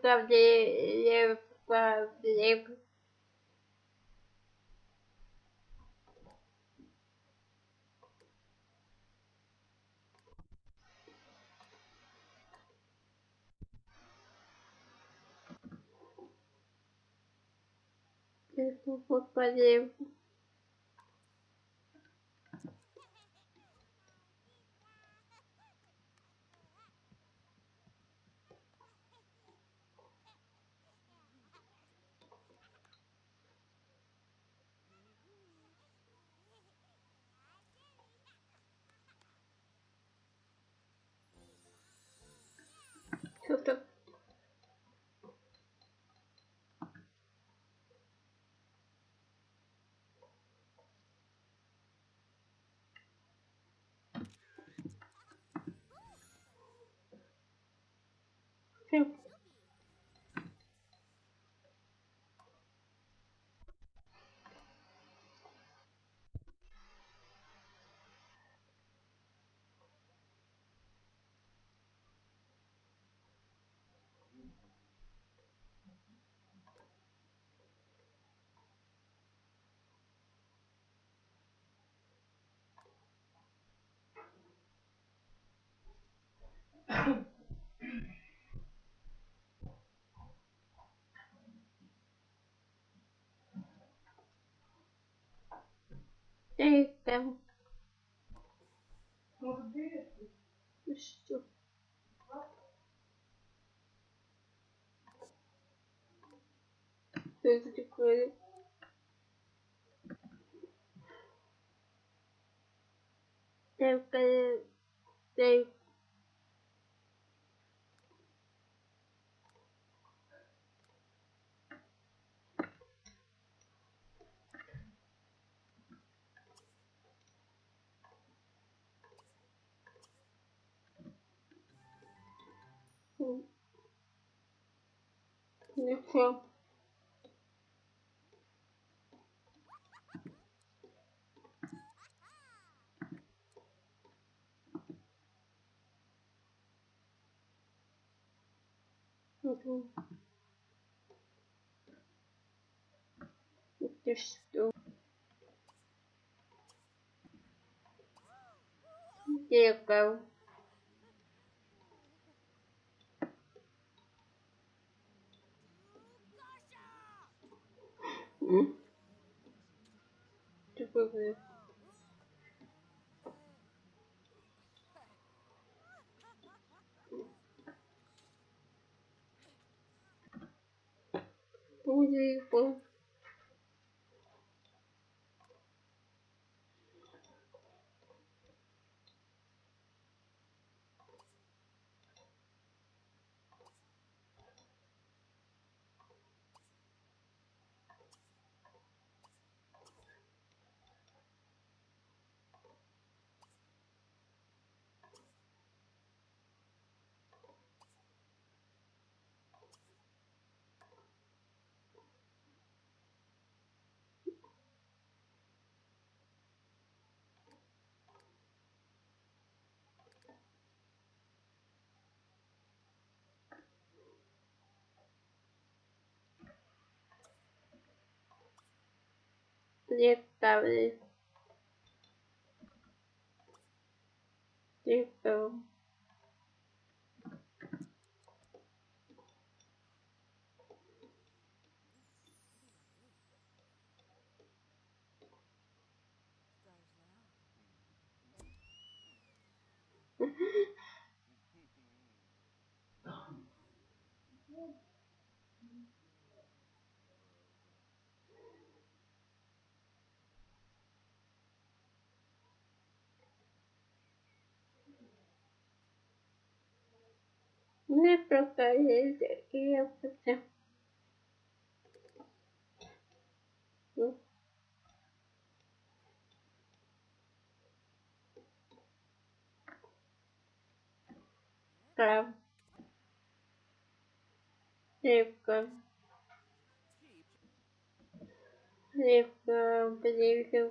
правде, правде. Господи. Что-то Sim. Там. Ну? Что это такое? Только, только М. Ну всё. Мгм. Это что? Зеркало. М? Что такое? Dick David. Oh. Не просто лекция. Ну. Прав. Легко. Легко. Ближе.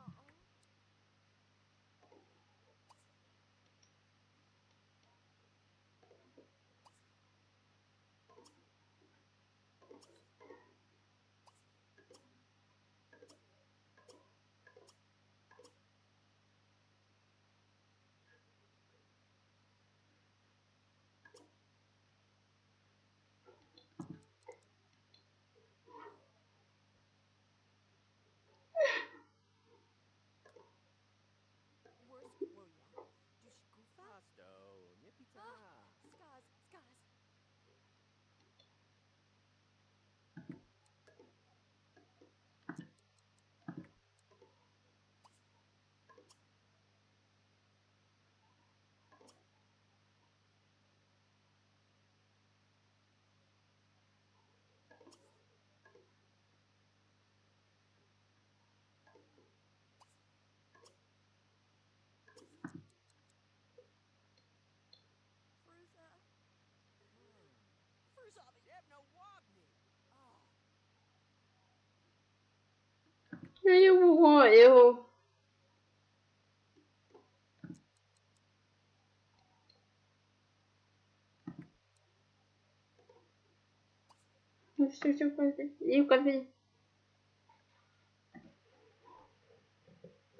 Не могла его. Ну же будет? И капель.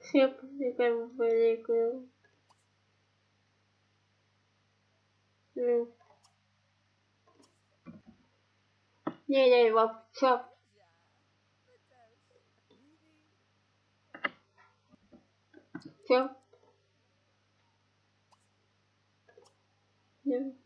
Все как бы. Не, не, его все. Все.